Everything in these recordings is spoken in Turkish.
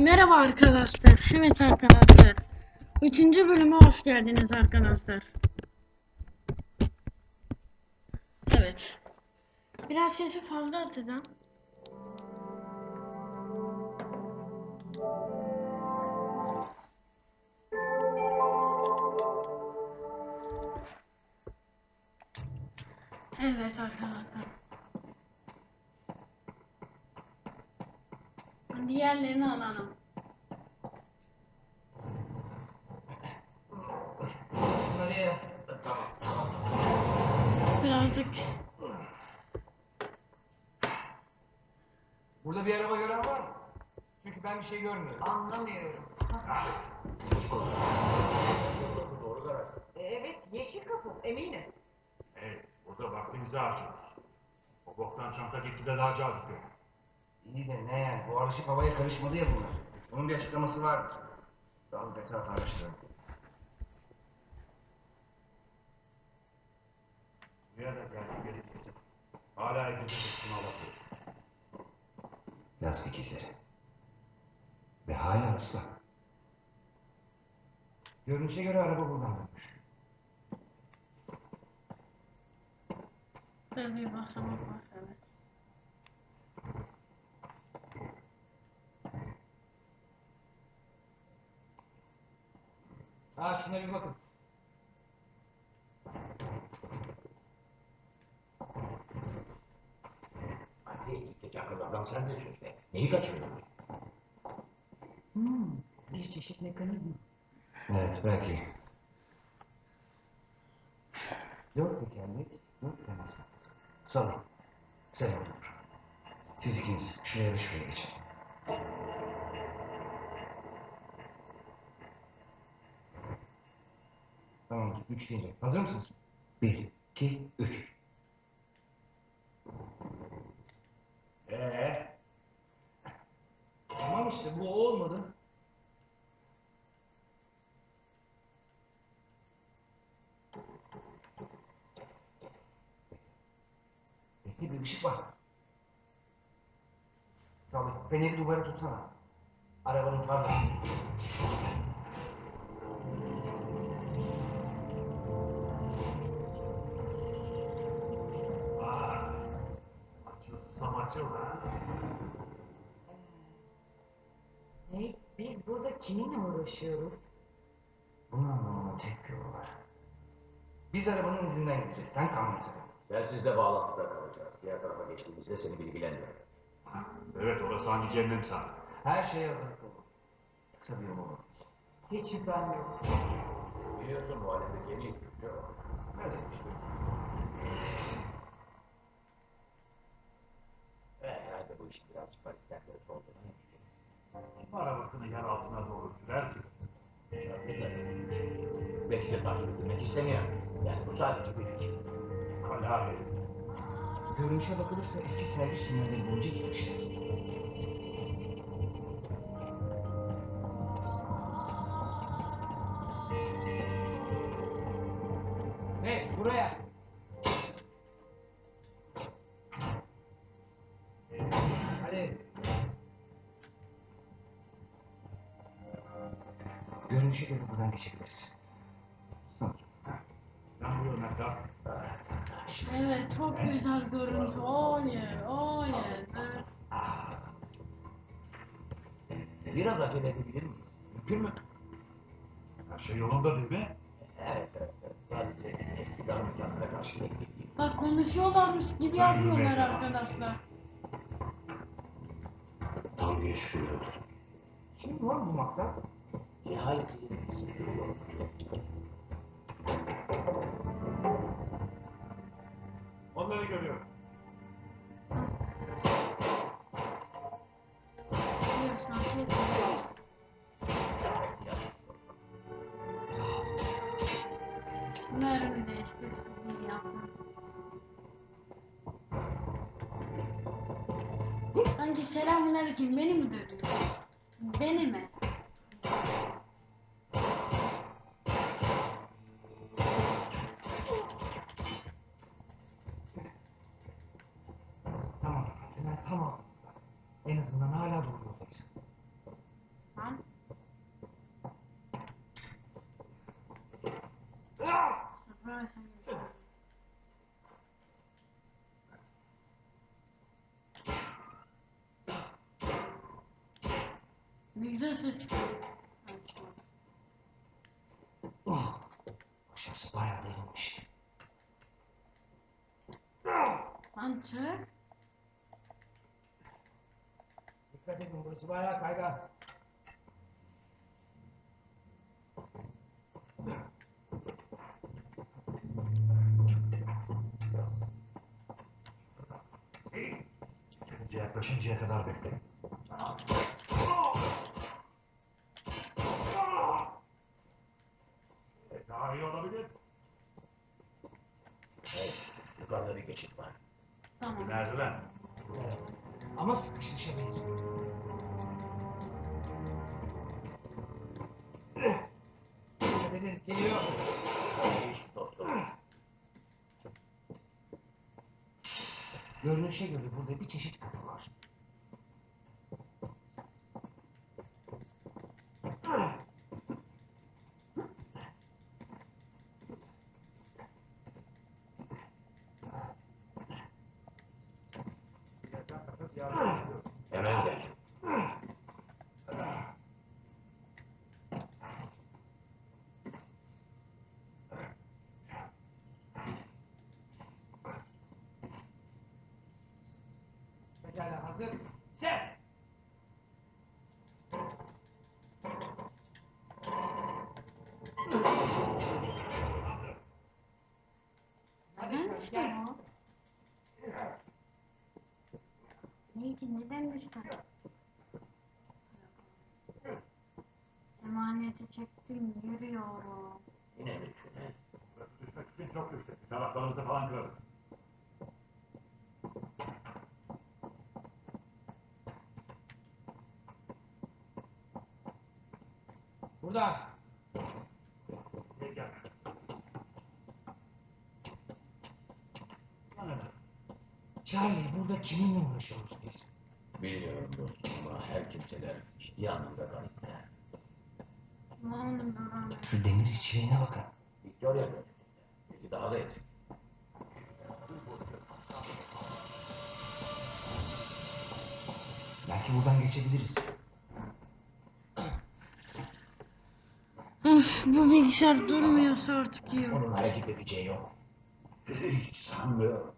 Merhaba arkadaşlar. Evet arkadaşlar. Üçüncü bölüme hoş geldiniz arkadaşlar. Evet. Biraz sesi fazla atacağım. Evet arkadaşlar. Diğerlerini alalım. Şunları ye. Tamam, tamam. Birazcık Burada bir araba gören var mı? Çünkü ben bir şey görmüyorum. Anlamıyorum. Doğru karar. E, Evet, yeşil kapı, eminim. Evet, burada vaktimizi harcıyoruz. O boktan çanta gitgide daha cazip görünüyor. İyi de ne? Bu alışık havaya karışmadı ya bunlar. Bunun bir açıklaması vardır. Dağılıp etrafı araştıralım. Buraya da geldik gerekirse. Hala edilmiş sınav yapıyor. Lastik izleri. Ve hala ıslak. Görünüşe göre araba buradan dönmüş. böyle bir basamak var. Evet. Ha şuna bir bakın. Gittik akıllı adam sen de söz ver. Neyi kaçırıyoruz? Hmm, bir çeşit mekanizma. Evet belki. Dört tekerlek, dört temas noktası. Salın. Sen otur. Siz ikiniz şuraya ve şuraya geçin. Deyince. Hazır mısınız? Bir, iki, üç. Ee, Tamam işte bu olmadı. Bekle bir ışık var. Salih, feneri duvara tutsana. Arabanın farları. Kiminle uğraşıyoruz? Bunu anlamamın tek yolu var. Biz arabanın izinden gideceğiz. Sen kamyonete dön. Ben sizle bağlantıda kalacağız. Diğer tarafa geçtiğimizde seni bilgilendiririm. Evet orası hangi cehennem sanki. Her şeye hazırlıklı olun. Kısa bir yol olur. Hiç şüphem yok. Biliyorsun bu alemde gemi çok. Ne demiştim? Eh, herhalde bu işin biraz panikten arabasını yer altına doğru sürer ki? Belki de takip edilmek istemiyor. Yani bu sadece bir fikir. Kala herif. Görünüşe bakılırsa eski servis tünelleri boyunca gitmişler. Hey buraya. Görünüşe göre buradan geçebiliriz. Sanırım. Evet çok güzel görüntü. Oh yeah, oh yeah. Evet. Biraz acele edebilir miyiz? Mümkün mü? Her şey yolunda değil mi? Evet, evet, evet. Sadece eski darmekanlara karşı beklediğim. Bak konuşuyorlarmış gibi yapıyorlar arkadaşlar. Tanrı'ya şükürler olsun. Kim var bu makta? Nihayet Onları görüyorum. Diyorsan hep Sağ ol. Mermi de işte sizin yapma. Sanki selamünaleyküm beni mi dövüyor? Beni mi? Tamam. Tünel tam altımızda. En azından hala doğru yoldayız. Ne güzel ses çıkıyor. Oh, aşağısı bayağı derinmiş. Lan çık. Dikkat edin burası bayağı kaygan. Önce yaklaşıncaya kadar bekle. E, Daha iyi olabilir. Hey, yukarıda bir geçit var. Tamam. Merdiven. Evet. Ama sıkışmışa benziyor. Geliyor. Dostum. Görünüşe göre burada bir çeşit kapı var. Hemen gel. Hazır. Sen! Ki neden düştün? Emaneti çektim yürüyorum. Yine mi düşmek için çok yüksek. Taraflarımızı falan kırarız. Buradan. Charlie burada kiminle uğraşıyoruz biz? Bilmiyorum dostum ama her kimseler onun duramıyor. Şu demir içliğine bakın. Victoria. Peki daha da eski. Belki buradan geçebiliriz. Öf bu bilgisayar durmuyorsa artık iyi. Onun hareket edeceği yok. Hiç sanmıyorum.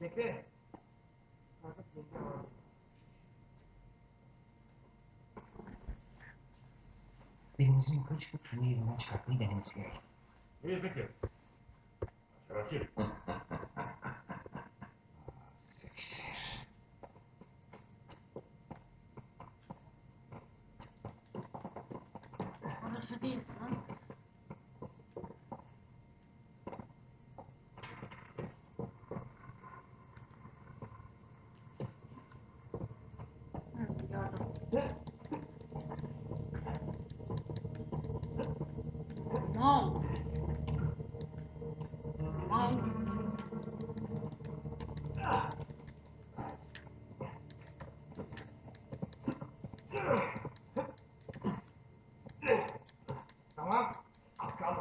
Bekle. Birimizin yukarı çıkıp şunu yerinden çıkartmayı denemesi gerek. İyi fikir. Şerefsiz. Siktir. Orası değil lan. Hı, gördüm. Mal. Mal. Tamam. Az kaldı.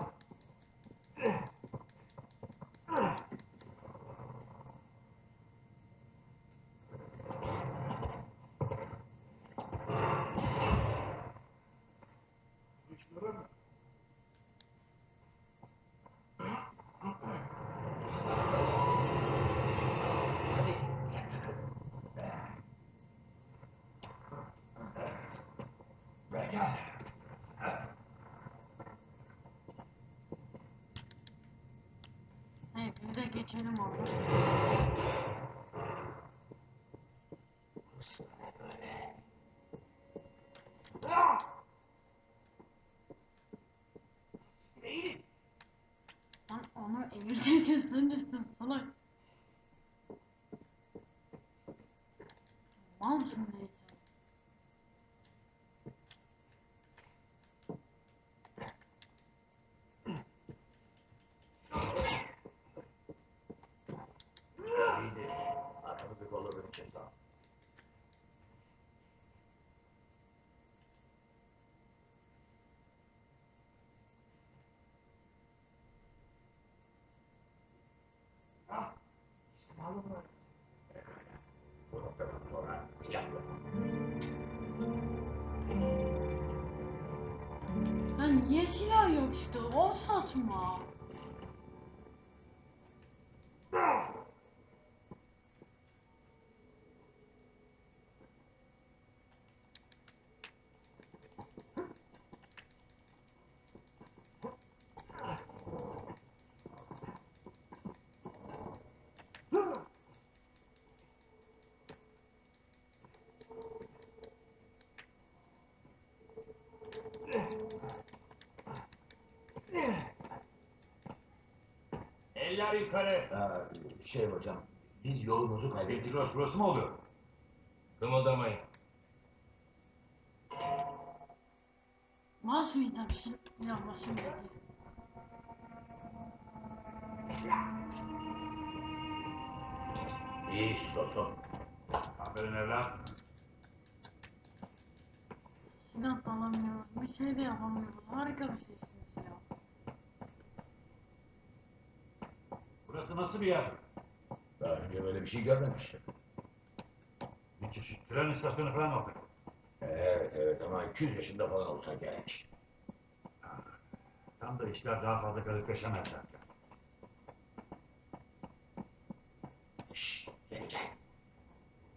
Hadi sen takıl. Pekala. Hayır geçelim orada. Burası ne böyle? Lan onu evirseydin sen düştün salak. anlatmaz niye silah yok işte? Ol satma. Eller yukarı. Ha, şey hocam, biz yolumuzu kaybettik. Peki burası, burası mı oluyor? Kımıldamayın. Baş mı tabii Ya dedi. İyi iş dostum. Aferin evlat. Da alamıyoruz. Bir şey de yapamıyoruz. Harika bir şeysiniz ya. Burası nasıl bir yer? Daha önce böyle bir şey görmemiştim. Bir çeşit tren istasyonu falan olacak. Evet evet ama 200 yaşında falan olsa gerek. Tam da işler daha fazla garipleşemezler. Şşş gel gel.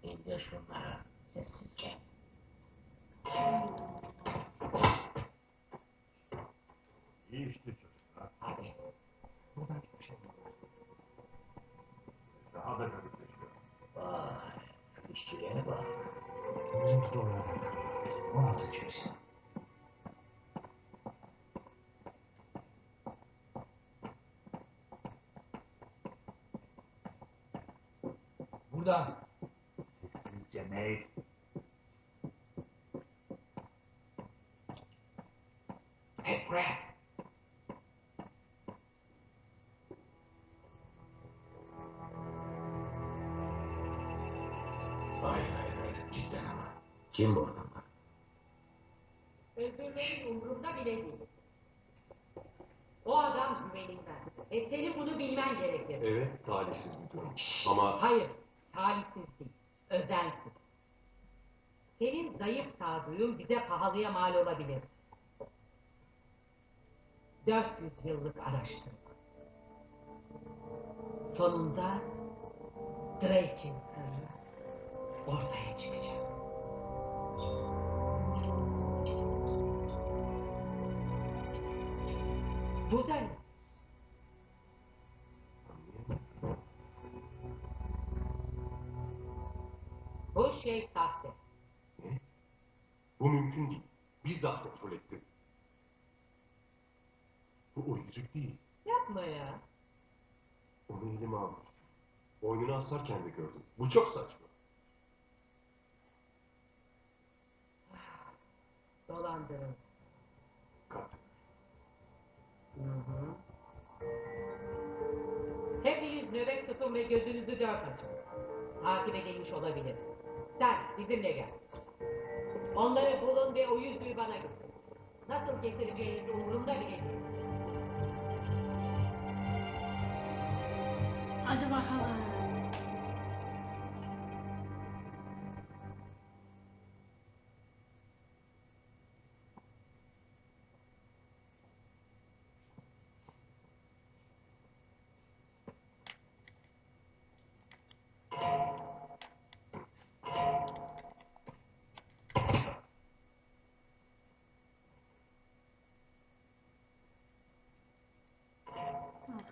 İndir şunları sessizce. İyi işte çocuklar. Hadi. Buradan gitmiş olmalı. Daha da garipleşiyor. Vay şu işçiliğe bak. Sanırım ki doğru adam. 16 yüzyıl. Buradan. Sessizce Nate. Hep buraya. Hayır hayır hayır cidden ama. Kim bu Özürlerin umurumda bile değil. O adam güvenilmez. E senin bunu bilmen gerekir. Evet, talihsiz bir durum. Ama Hayır, talihsiz değil. Özensiz. Senin zayıf sağduyun bize pahalıya mal olabilir. 400 yıllık araştırma. Sonunda Drake'in sırrı ortaya çıkacak. Bizzat kontrol ettim. Bu o yüzük değil. Yapma ya. Onu elime almıştım. Boynuna asarken de gördüm. Bu çok saçma. Dolandırın. Katı. Hepiniz nöbet tutun ve gözünüzü dört açın. Takip edilmiş olabilir. Sen bizimle gel. Onları bulun ve o yüzüğü bana getir. Nasıl getireceğiniz umurumda bile değil. Hadi bakalım.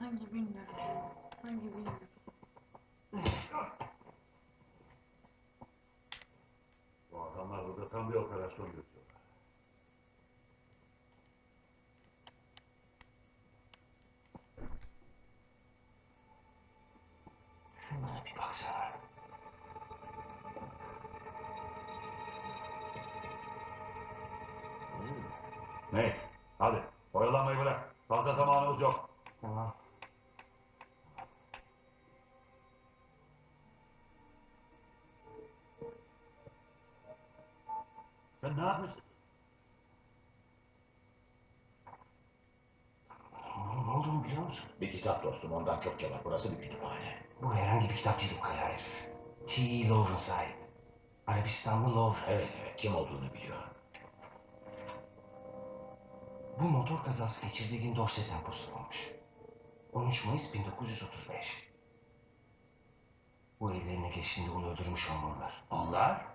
Ya sanki bilmiyorum. Sanki bilmiyorum. Bu adamlar burada tam bir operasyon yürütüyorlar. Şunlara bir baksana. Nate, hadi. Oyalanmayı bırak. Fazla zamanımız yok. Tamam. Sen ne yapmışsın? Ne, ne olduğunu biliyor musun? Bir kitap dostum ondan çokça var. Burası bir kütüphane. Bu herhangi bir kitap değil bu kara herif. T. Lovrenside. Arabistanlı Lovren. Evet evet kim olduğunu biliyor. Bu motor kazası geçirdiği gün Dorset'ten postalanmış. 13 Mayıs 1935. Bu ellerine geçtiğinde onu öldürmüş olmalılar. Onlar?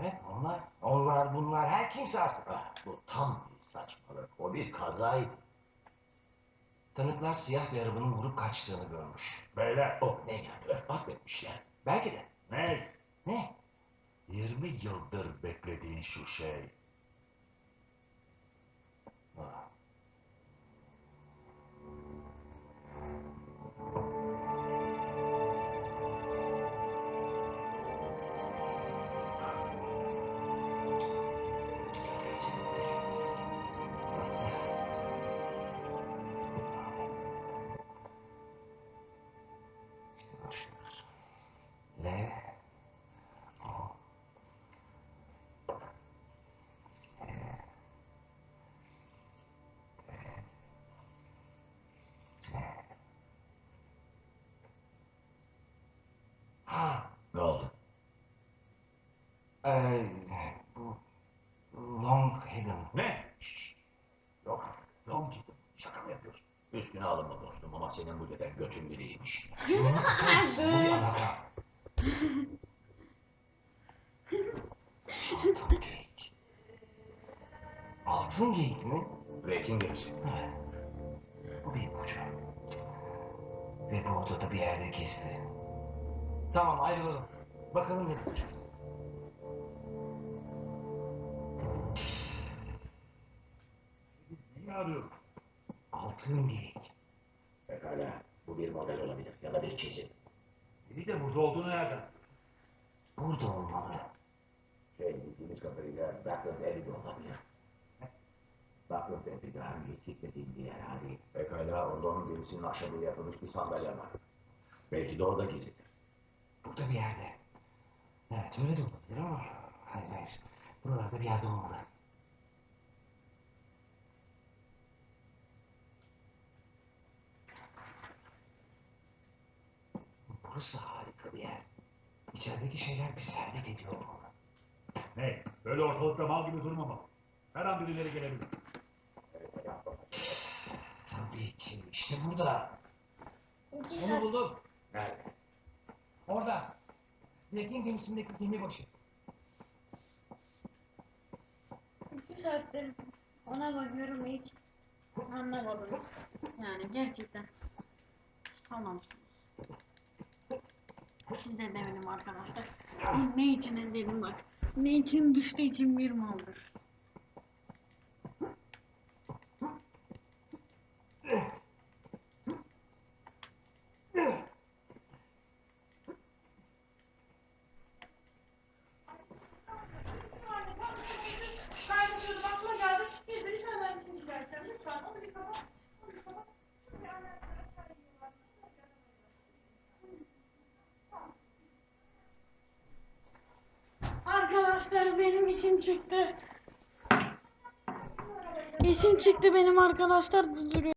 Evet onlar. Onlar bunlar her kimse artık. Ah, bu tam bir saçmalık. O bir kazaydı. Tanıklar siyah bir arabanın vurup kaçtığını görmüş. Beyler. Oh ne yani örtbas mı etmişler? Belki de. Ne? Ne? 20 yıldır beklediğin şu şey. Ha. Ne oldu? Ee, bu Long Hidden. Ne? Şşş. Yok. Yok cidden. Şaka mı yapıyorsun? Üstüne alınma dostum ama senin bu deden götün biriymiş. Kimin bu Tamam ayrılalım. Bakalım ne bulacağız. Biz neyi arıyoruz? Altın geyik. Pekala. Bu bir model olabilir ya da bir çizim. Biri de burada olduğunu nereden? Burada olmalı. Şey bildiğimiz kadarıyla Douglas Abbey'de olabilir. Douglas Abbey'de hangi kitlediğin bir yer hali. Pekala orada onun gemisinin ahşabıyla yapılmış bir sandalye var. Belki de orada gizlidir. Burada bir yerde. Evet öyle de olabilir ama... Hayır hayır. Buralarda bir yerde olmalı. Burası harika bir yer. İçerideki şeyler bir servet ediyor olmalı. Hey, böyle ortalıkta mal gibi durmamalı. Her an birileri gelebilir. Tabii ki. İşte burada. İki Onu saat, buldum. Nerede? Orada. Black'in gemisindeki gemi başı. iki saattir ona bakıyorum hiç anlamadım. Yani gerçekten anlamışsınız. Siz de demedim arkadaşlar. Ne için dedim bak. Ne için düştüğü için bir maldır. Kaynatıyordum aklıma geldi. Biz de senden için çıkartacağım. Lütfen onu bir kapat. Onu bir kapat. Şöyle ayakları aşağı iniyorlar. Arkadaşlar benim işim çıktı. İşim çıktı benim arkadaşlar duruyor.